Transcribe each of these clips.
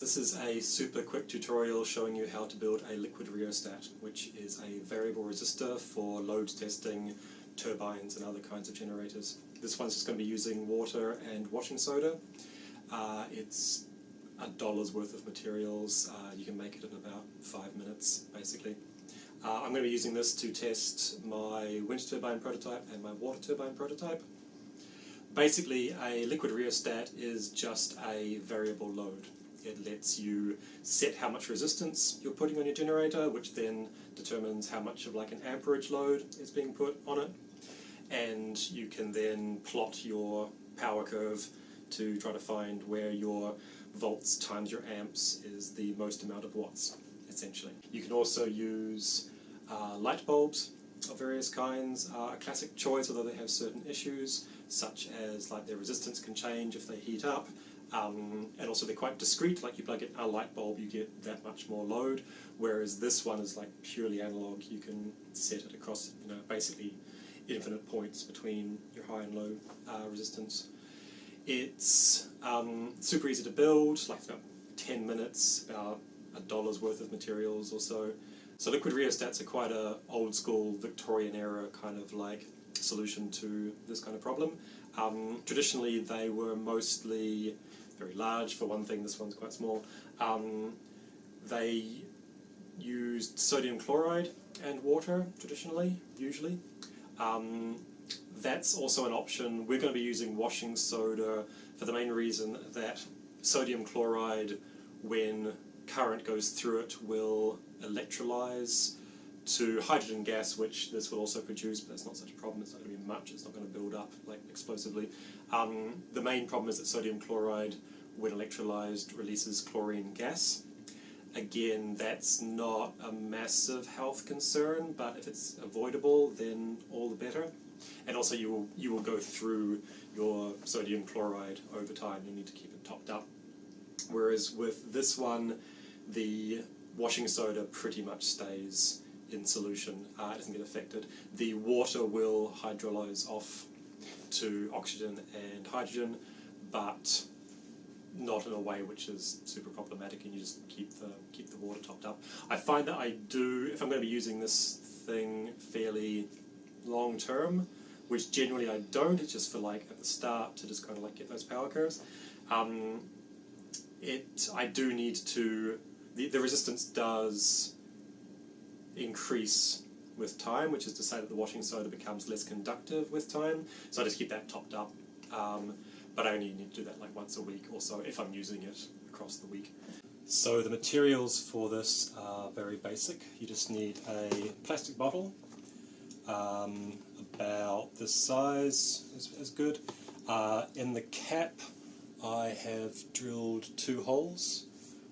This is a super quick tutorial showing you how to build a liquid rheostat, which is a variable resistor for load testing turbines and other kinds of generators. This one's just going to be using water and washing soda. Uh, it's a dollar's worth of materials. Uh, you can make it in about five minutes, basically. Uh, I'm going to be using this to test my wind turbine prototype and my water turbine prototype. Basically, a liquid rheostat is just a variable load. It lets you set how much resistance you're putting on your generator, which then determines how much of like an amperage load is being put on it. And you can then plot your power curve to try to find where your volts times your amps is the most amount of watts, essentially. You can also use uh, light bulbs of various kinds are a classic choice, although they have certain issues, such as like their resistance can change if they heat up, um, and also they're quite discrete, like you plug in a light bulb you get that much more load, whereas this one is like purely analog, you can set it across you know, basically infinite points between your high and low uh, resistance. It's um, super easy to build, like about 10 minutes, about a dollar's worth of materials or so. So liquid rheostats are quite a old school Victorian era kind of like solution to this kind of problem. Um, traditionally they were mostly very large for one thing, this one's quite small. Um, they used sodium chloride and water traditionally, usually. Um, that's also an option. We're going to be using washing soda for the main reason that sodium chloride, when current goes through it, will electrolyze to hydrogen gas, which this will also produce, but that's not such a problem, it's not going to be much, it's not going to build up like explosively. Um, the main problem is that sodium chloride, when electrolyzed, releases chlorine gas. Again, that's not a massive health concern, but if it's avoidable, then all the better. And also you will, you will go through your sodium chloride over time, you need to keep it topped up. Whereas with this one, the washing soda pretty much stays in solution, uh, it doesn't get affected. The water will hydrolyze off to oxygen and hydrogen, but not in a way which is super problematic and you just keep the keep the water topped up. I find that I do, if I'm going to be using this thing fairly long term, which generally I don't, it's just for like at the start to just kind of like get those power curves. Um, it, I do need to, the, the resistance does increase with time, which is to say that the washing soda becomes less conductive with time. So I just keep that topped up. Um, but I only need to do that like once a week or so if I'm using it across the week. So the materials for this are very basic. You just need a plastic bottle, um, about this size is, is good. Uh, in the cap I have drilled two holes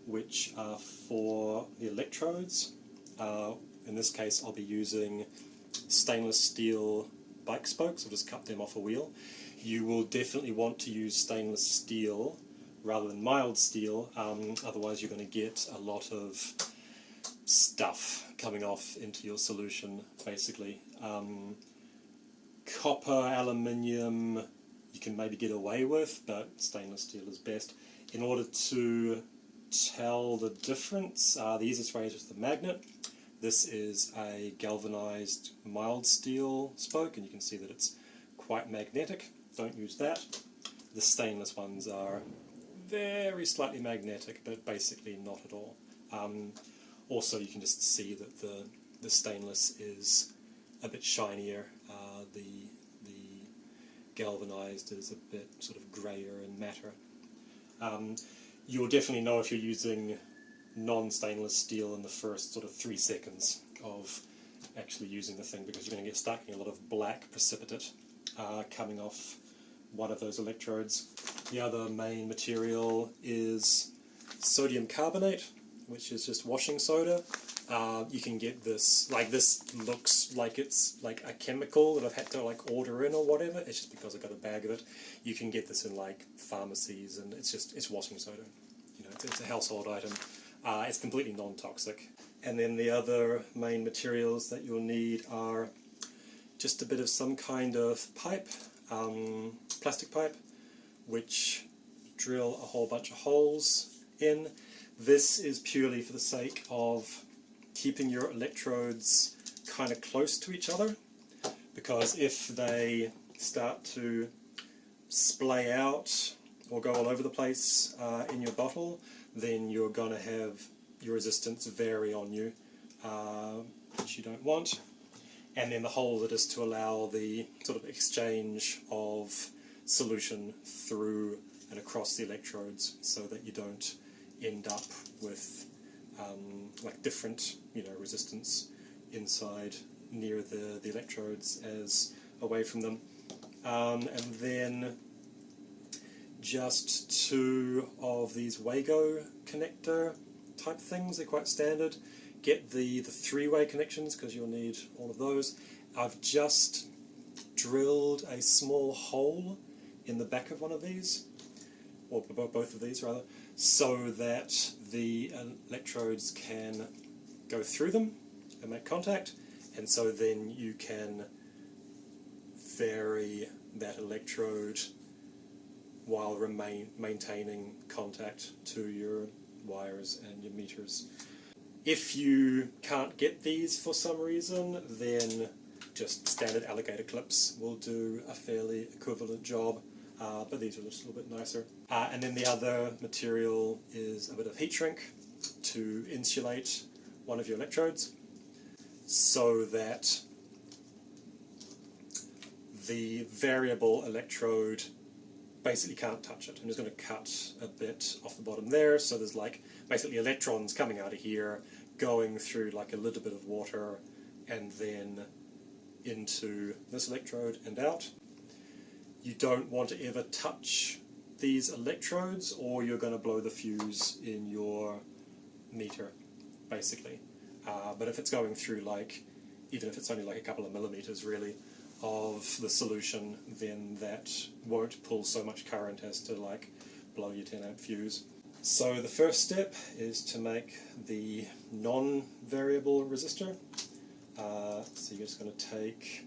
which are for the electrodes. Uh, in this case I'll be using stainless steel bike spokes, I'll just cut them off a wheel. You will definitely want to use stainless steel rather than mild steel, um, otherwise you're going to get a lot of stuff coming off into your solution basically. Um, copper, aluminium you can maybe get away with, but stainless steel is best. In order to tell the difference, uh, the easiest way is with the magnet. This is a galvanized mild steel spoke and you can see that it's quite magnetic. Don't use that. The stainless ones are very slightly magnetic but basically not at all. Um, also you can just see that the, the stainless is a bit shinier, uh, the, the galvanized is a bit sort of grayer and matter. Um, you'll definitely know if you're using non-stainless steel in the first sort of three seconds of actually using the thing because you're going to get stuck in a lot of black precipitate uh, coming off one of those electrodes. The other main material is sodium carbonate, which is just washing soda. Uh, you can get this, like this looks like it's like a chemical that I've had to like order in or whatever, it's just because I've got a bag of it. You can get this in like pharmacies and it's just, it's washing soda. You know, it's, it's a household item. Uh, it's completely non-toxic. And then the other main materials that you'll need are just a bit of some kind of pipe, um, plastic pipe, which drill a whole bunch of holes in. This is purely for the sake of keeping your electrodes kind of close to each other because if they start to splay out or go all over the place uh, in your bottle then you're going to have your resistance vary on you uh, which you don't want and then the whole of it is to allow the sort of exchange of solution through and across the electrodes so that you don't end up with um, like different you know resistance inside near the, the electrodes as away from them. Um, and then just two of these Wago connector type things, they're quite standard. Get the, the three-way connections because you'll need all of those. I've just drilled a small hole in the back of one of these, or both of these rather, so that the electrodes can go through them and make contact and so then you can vary that electrode while remain maintaining contact to your wires and your meters. If you can't get these for some reason then just standard alligator clips will do a fairly equivalent job uh, but these are just a little bit nicer. Uh, and then the other material is a bit of heat shrink to insulate one of your electrodes so that the variable electrode basically can't touch it. I'm just going to cut a bit off the bottom there, so there's like basically electrons coming out of here, going through like a little bit of water, and then into this electrode and out. You don't want to ever touch these electrodes or you're going to blow the fuse in your meter, basically. Uh, but if it's going through like, even if it's only like a couple of millimeters really, of the solution, then that won't pull so much current as to like blow your 10 amp fuse. So the first step is to make the non-variable resistor. Uh, so you're just going to take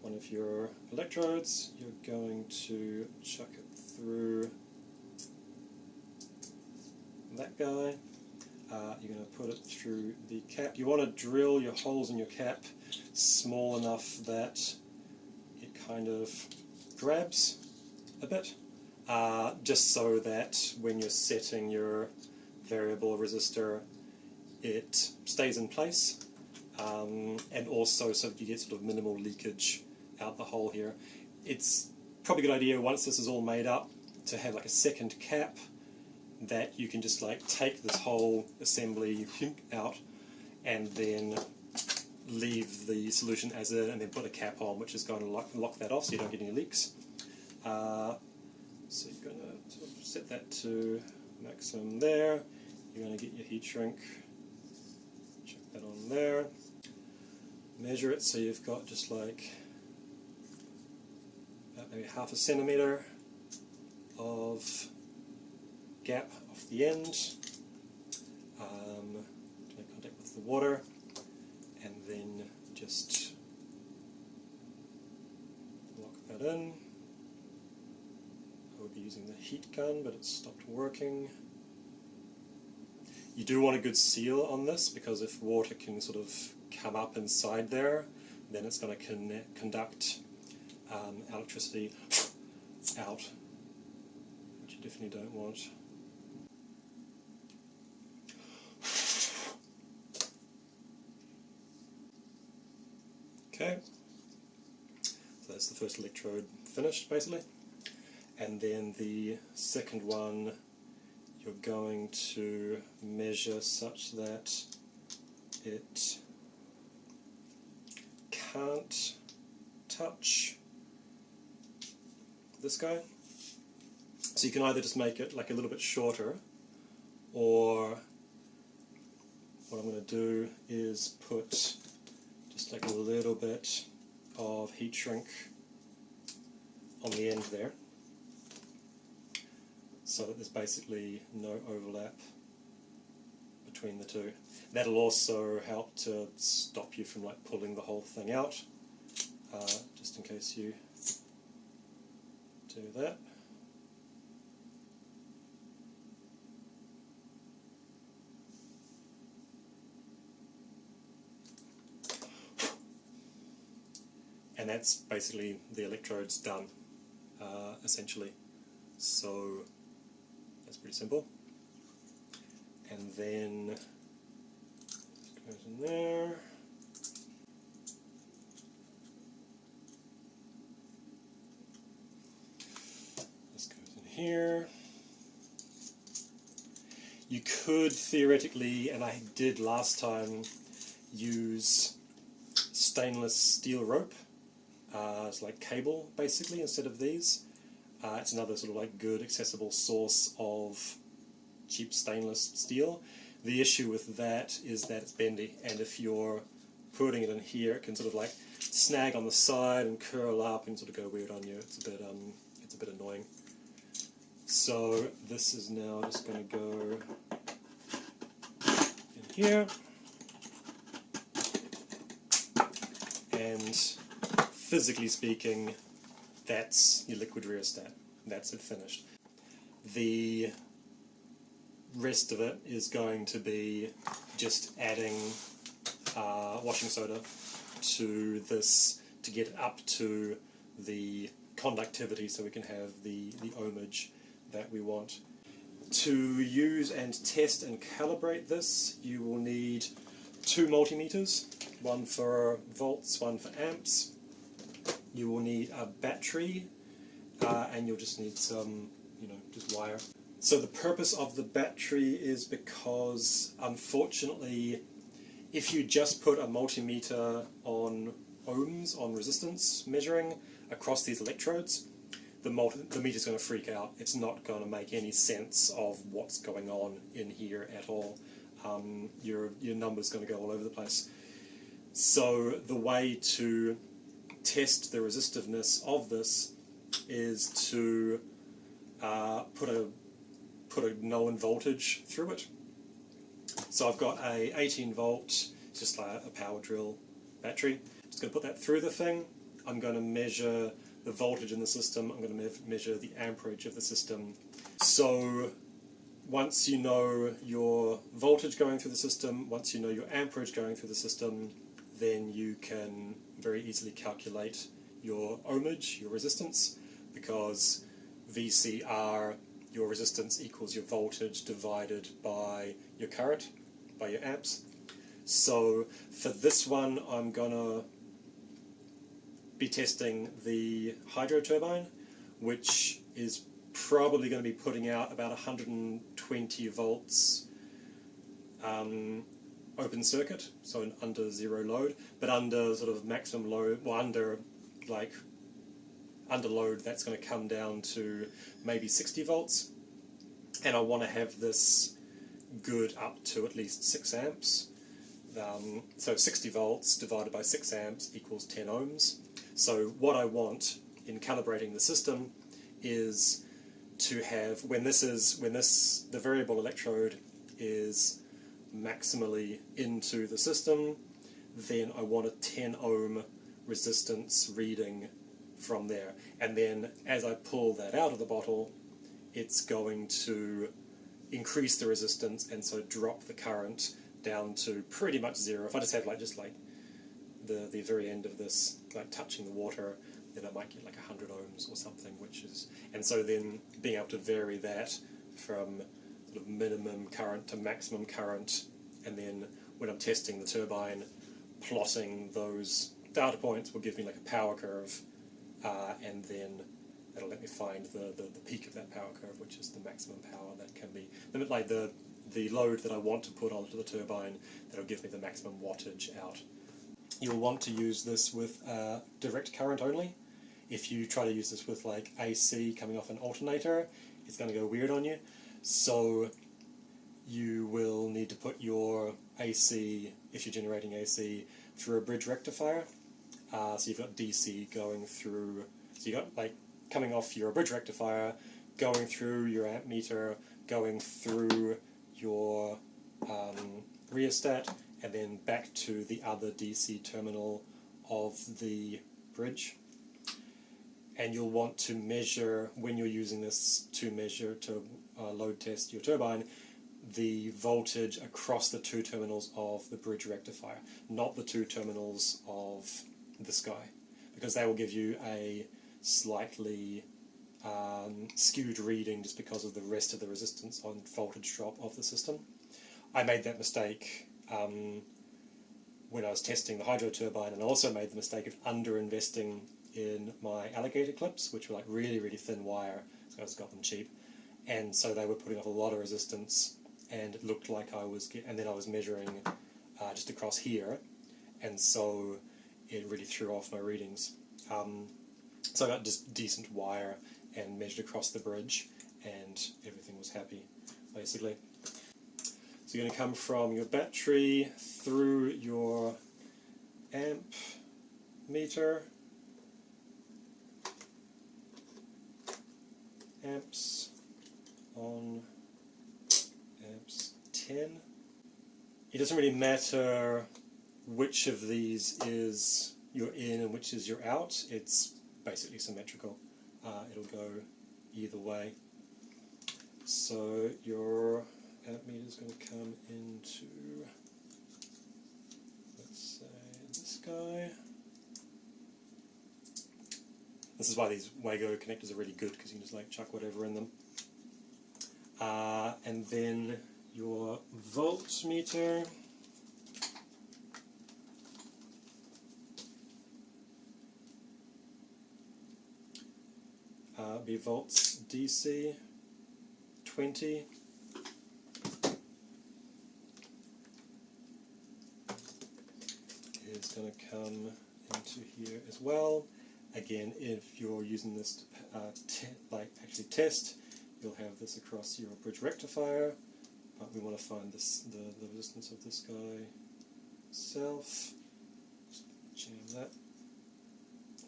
one of your electrodes, you're going to chuck it through that guy, uh, you're going to put it through the cap. You want to drill your holes in your cap small enough that it kind of grabs a bit, uh, just so that when you're setting your variable resistor it stays in place um, and also so that you get sort of minimal leakage out the hole here. It's probably a good idea once this is all made up to have like a second cap that you can just like take this whole assembly out and then leave the solution as it and then put a cap on which is going to lock, lock that off so you don't get any leaks. Uh, so you're going to set that to maximum there. You're going to get your heat shrink, check that on there, measure it so you've got just like maybe half a centimetre of gap off the end, um, make contact with the water, and then just lock that in. Using the heat gun, but it's stopped working. You do want a good seal on this because if water can sort of come up inside there, then it's going to con conduct um, electricity out, which you definitely don't want. Okay, so that's the first electrode finished basically. And then the second one you're going to measure such that it can't touch this guy. So you can either just make it like a little bit shorter or what I'm going to do is put just like a little bit of heat shrink on the end there so that there's basically no overlap between the two. That'll also help to stop you from like pulling the whole thing out, uh, just in case you do that. And that's basically the electrodes done, uh, essentially. So pretty simple. And then this goes in there. This goes in here. You could theoretically, and I did last time, use stainless steel rope uh, it's like cable basically instead of these. Uh, it's another sort of like good accessible source of cheap stainless steel. The issue with that is that it's bendy and if you're putting it in here it can sort of like snag on the side and curl up and sort of go weird on you. It's a bit um it's a bit annoying. So this is now just going to go in here and physically speaking that's your liquid rheostat. That's it finished. The rest of it is going to be just adding uh, washing soda to this to get up to the conductivity so we can have the, the ohmage that we want. To use and test and calibrate this you will need two multimeters, one for volts, one for amps. You will need a battery uh, and you'll just need some, you know, just wire. So the purpose of the battery is because unfortunately if you just put a multimeter on ohms, on resistance measuring across these electrodes, the, multi the meter's going to freak out. It's not going to make any sense of what's going on in here at all. Um, your, your number's going to go all over the place. So the way to test the resistiveness of this is to uh, put a put a known voltage through it. So I've got a 18 volt, just like a power drill battery. I'm Just going to put that through the thing. I'm going to measure the voltage in the system. I'm going to me measure the amperage of the system. So once you know your voltage going through the system, once you know your amperage going through the system, then you can very easily calculate your ohmage, your resistance, because VCR, your resistance equals your voltage divided by your current, by your amps. So for this one I'm going to be testing the hydro turbine, which is probably going to be putting out about 120 volts um, open circuit, so under zero load, but under sort of maximum load, well under like under load that's going to come down to maybe 60 volts and I want to have this good up to at least 6 amps. Um, so 60 volts divided by 6 amps equals 10 ohms. So what I want in calibrating the system is to have, when this is, when this, the variable electrode is maximally into the system, then I want a 10 ohm resistance reading from there. And then as I pull that out of the bottle, it's going to increase the resistance and so drop the current down to pretty much zero. If I just have like just like the the very end of this like touching the water, then I might get like 100 ohms or something, which is and so then being able to vary that from sort of minimum current to maximum current, and then when I'm testing the turbine, plotting those data points will give me like a power curve uh, and then it'll let me find the, the, the, peak of that power curve, which is the maximum power that can be, like the, the load that I want to put onto the turbine, that'll give me the maximum wattage out. You'll want to use this with uh, direct current only. If you try to use this with like AC coming off an alternator, it's going to go weird on you. So you will need to put your AC, if you're generating AC, through a bridge rectifier. Uh, so you've got DC going through, so you've got like coming off your bridge rectifier, going through your amp meter, going through your um, rheostat, and then back to the other DC terminal of the bridge. And you'll want to measure, when you're using this to measure, to uh, load test your turbine, the voltage across the two terminals of the bridge rectifier, not the two terminals of the sky, because they will give you a slightly um, skewed reading just because of the rest of the resistance on voltage drop of the system. I made that mistake um, when I was testing the hydro turbine and I also made the mistake of under investing in my alligator clips which were like really really thin wire so I just got them cheap and so they were putting off a lot of resistance and it looked like I was get, and then I was measuring uh, just across here and so it really threw off my readings. Um, so I got just decent wire and measured across the bridge and everything was happy basically. So you're going to come from your battery through your amp meter, amps on amps 10. It doesn't really matter which of these is your in and which is your out, it's basically symmetrical. Uh, it'll go either way. So your amp meter is going to come into, let's say, this guy. This is why these Wago connectors are really good because you can just like chuck whatever in them. Uh, and then your voltmeter uh, be volts DC 20 is going to come into here as well. Again, if you're using this to uh, like actually test, you'll have this across your bridge rectifier, but we want to find this the, the resistance of this guy itself. Change that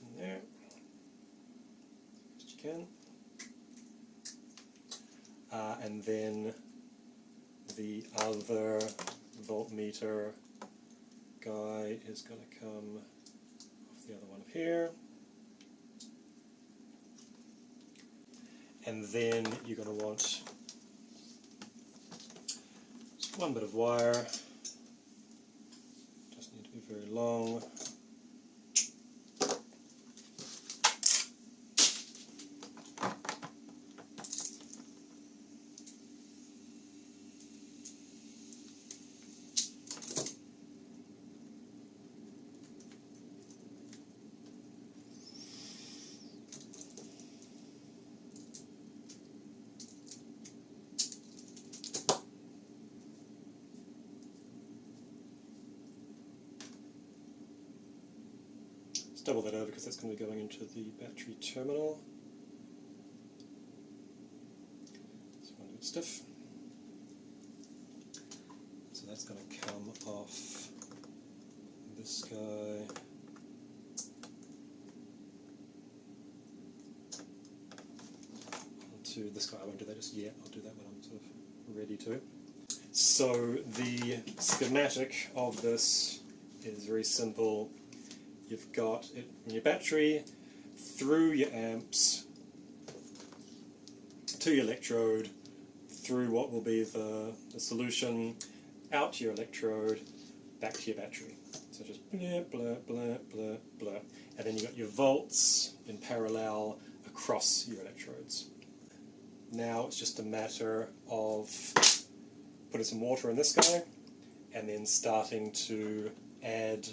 in there can. Uh, and then the other voltmeter guy is going to come off the other one up here. And then you're going to want one bit of wire, doesn't need to be very long. Double that over because that's going to be going into the battery terminal. So going to stiff. So that's going to come off this guy. Onto this guy. I won't do that just yet. I'll do that when I'm sort of ready to. So the schematic of this is very simple you've got it in your battery, through your amps, to your electrode, through what will be the, the solution, out to your electrode, back to your battery. So just blah, blah, blah, blah, blah. And then you've got your volts in parallel across your electrodes. Now it's just a matter of putting some water in this guy and then starting to add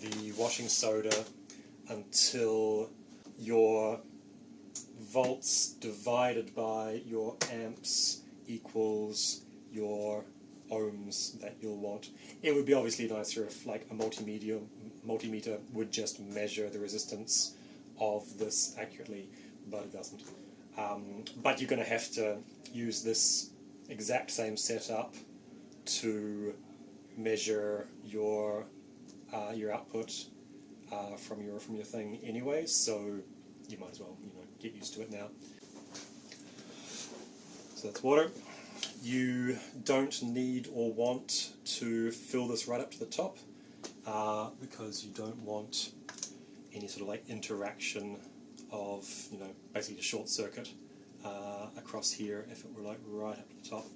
the washing soda until your volts divided by your amps equals your ohms that you'll want. It would be obviously nicer if like a multimeter, multimeter would just measure the resistance of this accurately, but it doesn't. Um, but you're going to have to use this exact same setup to measure your uh, your output uh, from your from your thing anyway, so you might as well you know get used to it now. So that's water. You don't need or want to fill this right up to the top uh, because you don't want any sort of like interaction of you know basically a short circuit uh, across here if it were like right up to the top.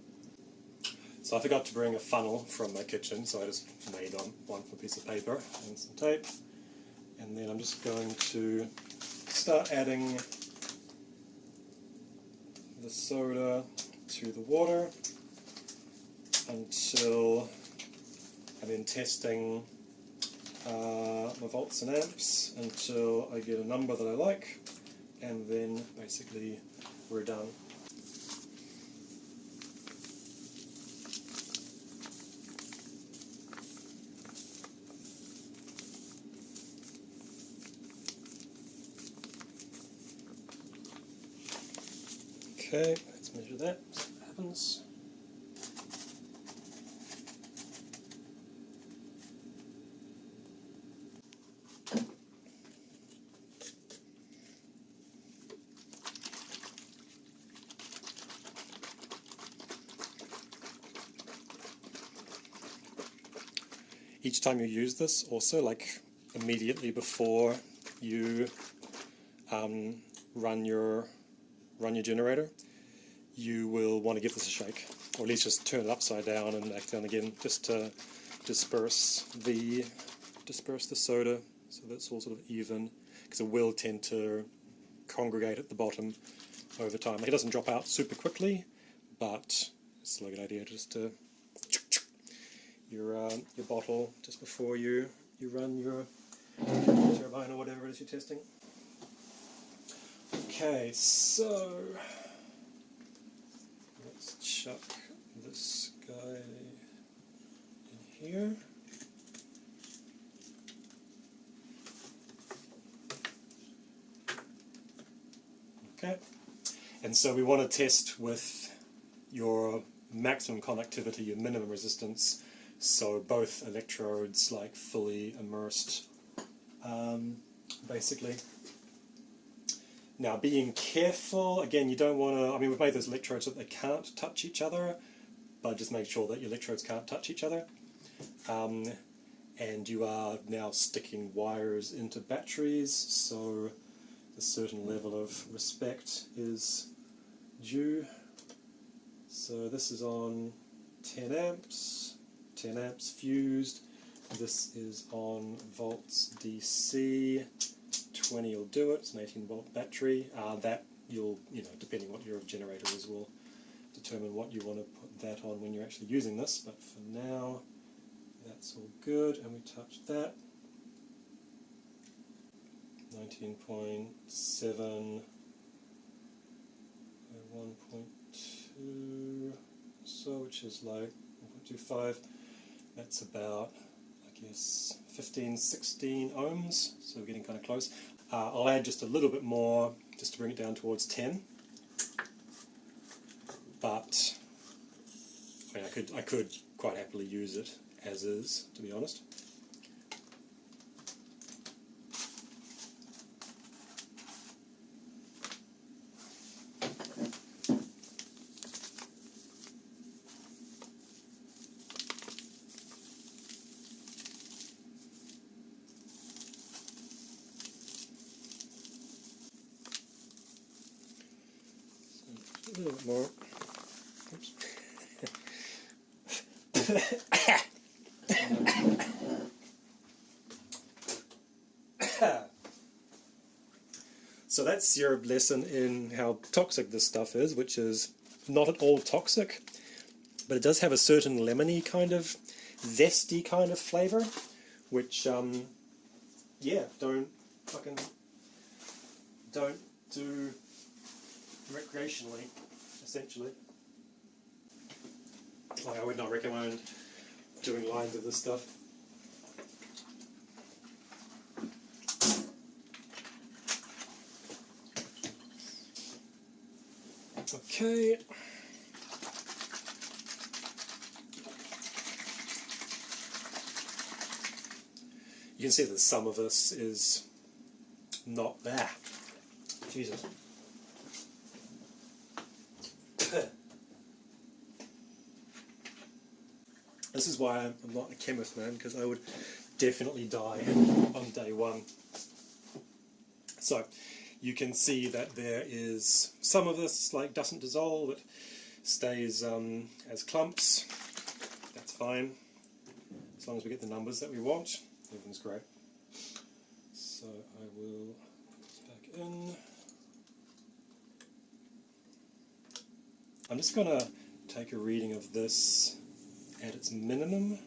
So I forgot to bring a funnel from my kitchen, so I just made one, one from a piece of paper and some tape. And then I'm just going to start adding the soda to the water until I'm then testing uh, my volts and amps until I get a number that I like and then basically we're done. Okay, let's measure that, see what happens. Each time you use this, also like immediately before you um, run your run your generator, you will want to give this a shake, or at least just turn it upside down and back down again, just to disperse the disperse the soda so that's all sort of even, because it will tend to congregate at the bottom over time. It doesn't drop out super quickly, but it's still a good idea just to your uh, your bottle just before you you run your turbine or whatever it is you're testing. Okay, so let's chuck this guy in here. Okay, and so we want to test with your maximum conductivity, your minimum resistance, so both electrodes like fully immersed, um, basically. Now, being careful, again, you don't want to, I mean, we've made those electrodes that they can't touch each other, but just make sure that your electrodes can't touch each other. Um, and you are now sticking wires into batteries, so a certain level of respect is due. So this is on 10 amps, 10 amps fused. This is on volts DC. 20 will do it. It's an 18 volt battery. Uh, that you'll, you know, depending what your generator is, will determine what you want to put that on when you're actually using this. But for now, that's all good. And we touch that. 19.7 1.2 so which is like 1.25 that's about I guess 15 16 ohms so we're getting kind of close uh, I'll add just a little bit more just to bring it down towards 10 but I, mean, I could I could quite happily use it as is to be honest a little bit more. Oops. so that's your lesson in how toxic this stuff is, which is not at all toxic, but it does have a certain lemony kind of zesty kind of flavour, which, um, yeah, don't fucking, don't do recreationally, essentially. Like I would not recommend doing lines of this stuff. Okay. You can see that some of this is not there. Jesus. This is why I'm not a chemist, man, because I would definitely die on day one. So, you can see that there is some of this like doesn't dissolve, it stays um, as clumps. That's fine, as long as we get the numbers that we want. Everything's great. So I will put this back in. I'm just going to take a reading of this at its minimum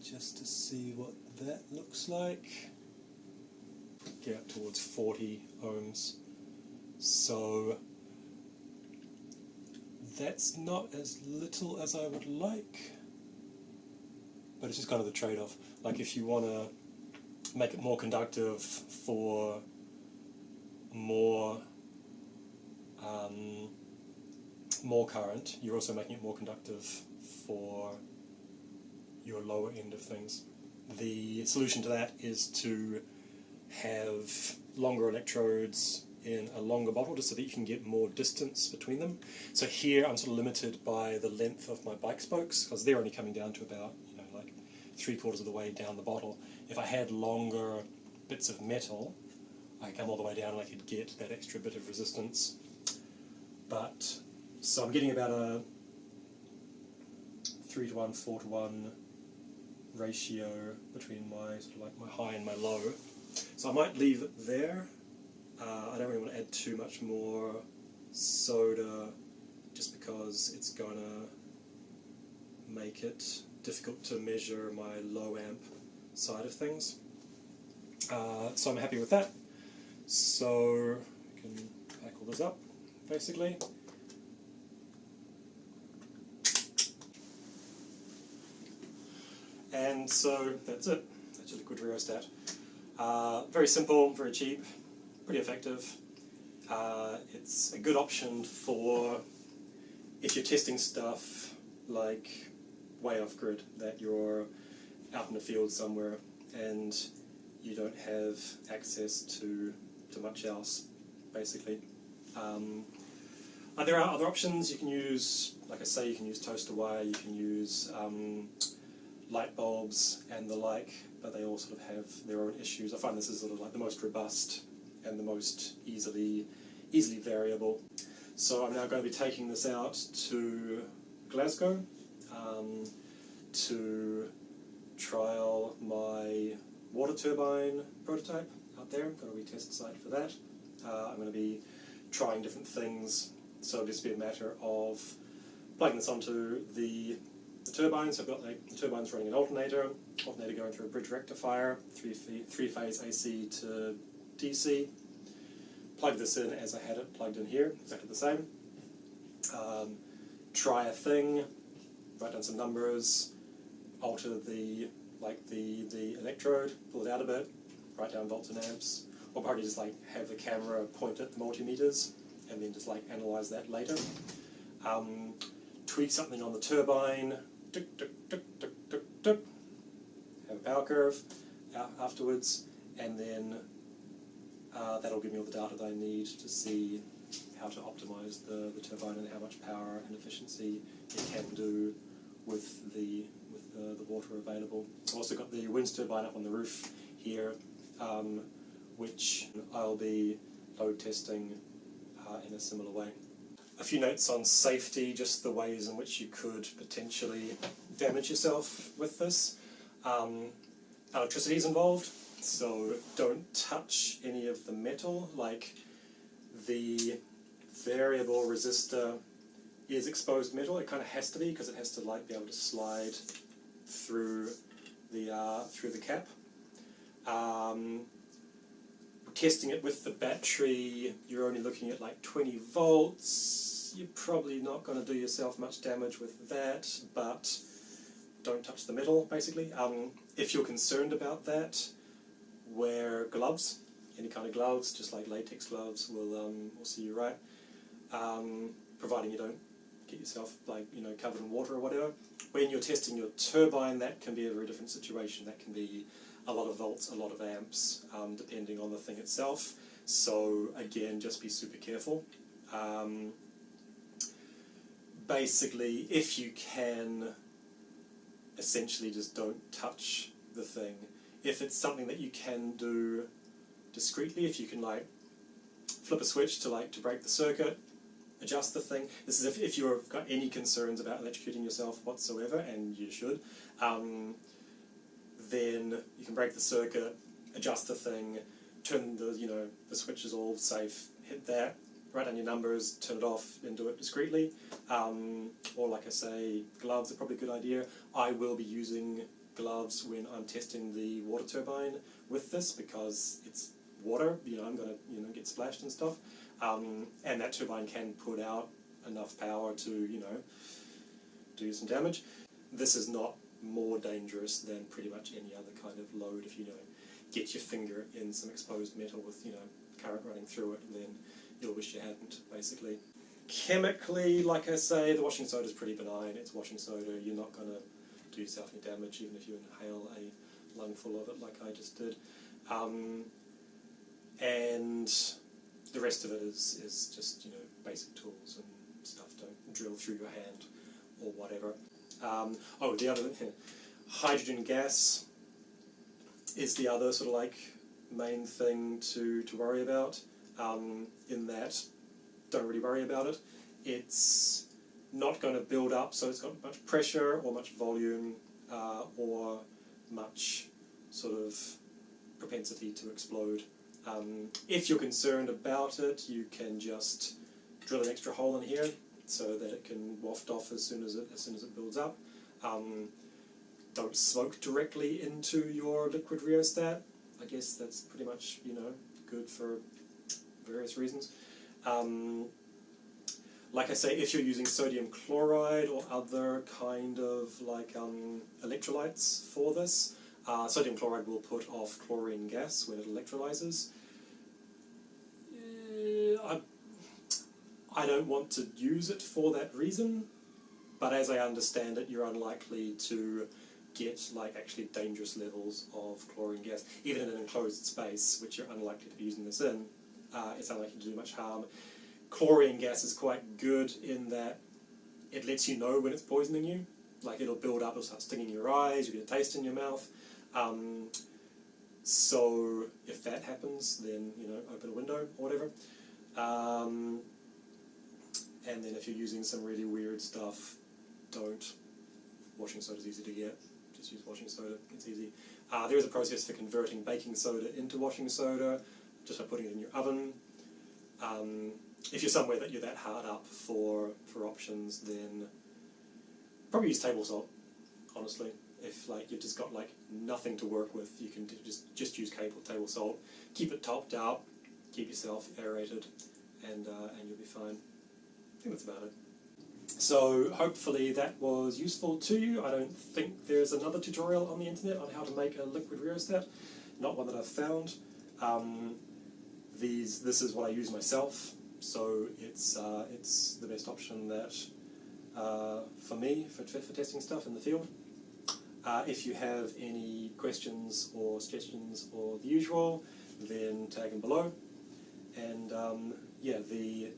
just to see what that looks like. Get towards 40 ohms. So that's not as little as I would like, but it's just kind of the trade off. Like, if you want to make it more conductive for more um, more current, you're also making it more conductive for your lower end of things. The solution to that is to have longer electrodes in a longer bottle just so that you can get more distance between them. So here I'm sort of limited by the length of my bike spokes because they're only coming down to about you know like three quarters of the way down the bottle. If I had longer bits of metal, I come all the way down and I could get that extra bit of resistance. But so I'm getting about a three to one, four to one ratio between my sort of like my high and my low. So I might leave it there. Uh, I don't really want to add too much more soda just because it's going to make it difficult to measure my low amp side of things. Uh, so I'm happy with that. So I can pack all this up basically. And so that's it. That's your liquid rheostat. Uh, very simple, very cheap, pretty effective. Uh, it's a good option for if you're testing stuff like way off grid, that you're out in the field somewhere and you don't have access to, to much else, basically. Um, there are other options. You can use, like I say, you can use toaster wire, you can use um, light bulbs and the like, but they all sort of have their own issues. I find this is sort of like the most robust and the most easily easily variable. So I'm now going to be taking this out to Glasgow um, to trial my water turbine prototype out there. Got a retest site for that. Uh, I'm going to be trying different things, so it'll just be a matter of plugging this onto the the turbines. I've got like, the turbines running an alternator, alternator going through a bridge rectifier, three, three phase AC to DC. Plug this in as I had it plugged in here, exactly the same. Um, try a thing, write down some numbers, alter the like the, the electrode, pull it out a bit, write down volts and amps, or probably just like have the camera point at the multimeters and then just like analyze that later. Um, tweak something on the turbine, tick, tick, tick, tick, tick, tick. have a power curve afterwards, and then uh, that'll give me all the data that I need to see how to optimize the, the turbine and how much power and efficiency it can do with the with the, the water available. I've also got the wind turbine up on the roof here, um, which I'll be load testing uh, in a similar way. A few notes on safety, just the ways in which you could potentially damage yourself with this. Um, electricity is involved, so don't touch any of the metal, like the variable resistor is exposed metal. It kind of has to be because it has to like be able to slide through the uh, through the cap. Um, testing it with the battery, you're only looking at like 20 volts. You're probably not going to do yourself much damage with that, but don't touch the metal, basically. Um, if you're concerned about that, wear gloves. Any kind of gloves, just like latex gloves, will um, will see you right. Um, providing you don't get yourself like you know covered in water or whatever. When you're testing your turbine, that can be a very different situation. That can be a lot of volts, a lot of amps, um, depending on the thing itself. So again, just be super careful. Um, basically, if you can, essentially just don't touch the thing. If it's something that you can do discreetly, if you can like flip a switch to like to break the circuit, adjust the thing. This is if, if you've got any concerns about electrocuting yourself whatsoever, and you should. Um, then you can break the circuit, adjust the thing, turn the you know the switches all safe, hit that, write down your numbers, turn it off, and do it discreetly. Um, or like I say, gloves are probably a good idea. I will be using gloves when I'm testing the water turbine with this because it's water. You know, I'm gonna you know get splashed and stuff, um, and that turbine can put out enough power to you know do some damage. This is not more dangerous than pretty much any other kind of load. If you know get your finger in some exposed metal with you know current running through it, and then you'll wish you hadn't, basically. Chemically, like I say, the washing soda is pretty benign. It's washing soda. You're not going to do yourself any damage even if you inhale a lungful of it like I just did. Um, and the rest of it is, is just, you know, basic tools and stuff. Don't drill through your hand or whatever. Um, oh, the other hydrogen gas is the other sort of like main thing to, to worry about um, in that don't really worry about it. It's not going to build up, so it's got much pressure or much volume uh, or much sort of propensity to explode. Um, if you're concerned about it, you can just drill an extra hole in here so that it can waft off as soon as it as soon as it builds up. Um, don't smoke directly into your liquid rheostat. I guess that's pretty much you know good for various reasons. Um, like I say, if you're using sodium chloride or other kind of like um, electrolytes for this, uh, sodium chloride will put off chlorine gas when it electrolyzes. Uh, I, I don't want to use it for that reason, but as I understand it, you're unlikely to get like actually dangerous levels of chlorine gas, even in an enclosed space, which you're unlikely to be using this in uh, it's unlikely to do much harm. Chlorine gas is quite good in that it lets you know when it's poisoning you. Like it'll build up, it'll start stinging your eyes, you get a taste in your mouth. Um, so if that happens, then you know open a window or whatever. Um, and then if you're using some really weird stuff, don't. Washing soda is easy to get. Just use washing soda. It's easy. Uh, there is a process for converting baking soda into washing soda just by putting it in your oven. Um, if you're somewhere that you're that hard up for, for options, then probably use table salt, honestly. If like you've just got like nothing to work with, you can just just use table table salt. Keep it topped out, keep yourself aerated, and uh, and you'll be fine. I think that's about it. So hopefully that was useful to you. I don't think there's another tutorial on the internet on how to make a liquid rheostat, not one that I've found. Um, these this is what I use myself, so it's uh, it's the best option that uh, for me for, for testing stuff in the field. Uh, if you have any questions or suggestions or the usual, then tag them below. And um, yeah, the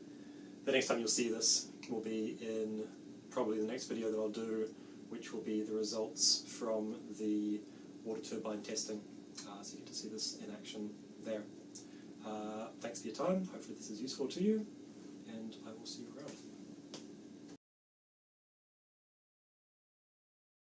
the next time you'll see this will be in probably the next video that I'll do, which will be the results from the water turbine testing. Uh, so you get to see this in action there. Uh, thanks for your time. Hopefully this is useful to you, and I will see you.